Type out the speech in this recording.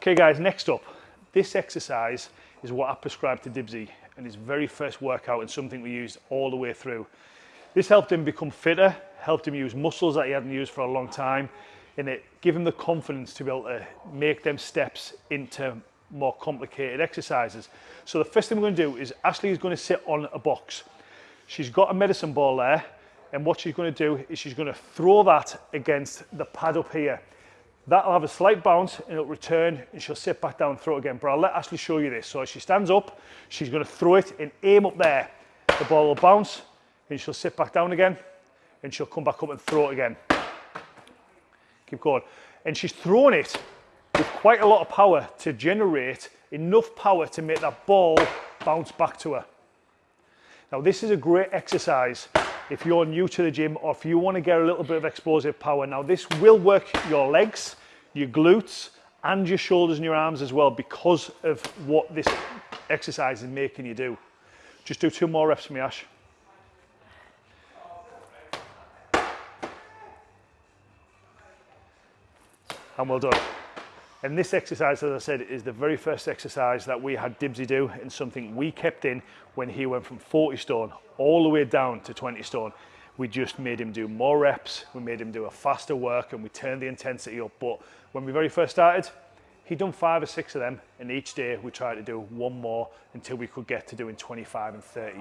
Okay guys, next up, this exercise is what I prescribed to Dibsy and his very first workout and something we used all the way through. This helped him become fitter, helped him use muscles that he hadn't used for a long time, and it gave him the confidence to be able to make them steps into more complicated exercises. So the first thing we're going to do is Ashley is going to sit on a box. She's got a medicine ball there, and what she's going to do is she's going to throw that against the pad up here. That'll have a slight bounce and it'll return and she'll sit back down and throw it again. But I'll let Ashley show you this. So as she stands up, she's going to throw it and aim up there. The ball will bounce and she'll sit back down again and she'll come back up and throw it again. Keep going. And she's throwing it with quite a lot of power to generate enough power to make that ball bounce back to her. Now this is a great exercise if you're new to the gym or if you want to get a little bit of explosive power. Now this will work your legs, your glutes and your shoulders and your arms as well because of what this exercise is making you do. Just do two more reps for me, Ash. And well done. And this exercise, as I said, is the very first exercise that we had Dibsy do and something we kept in when he went from 40 stone all the way down to 20 stone. We just made him do more reps, we made him do a faster work and we turned the intensity up. But when we very first started, he'd done five or six of them and each day we tried to do one more until we could get to doing 25 and 30